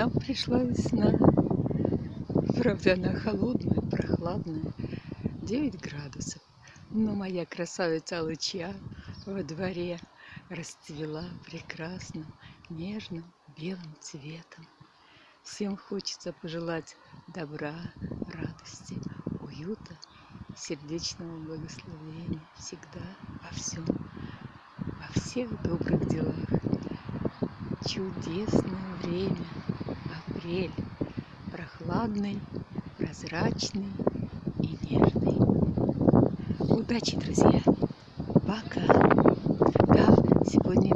нам пришла весна. Правда, она холодная, прохладная, 9 градусов. Но моя красавица луча во дворе расцвела прекрасным, нежным белым цветом. Всем хочется пожелать добра, радости, уюта, сердечного благословения всегда, во всем, во всех добрых делах. Чудесное время, апрель прохладный, прозрачный и нежный. Удачи, друзья! Пока! Да, сегодня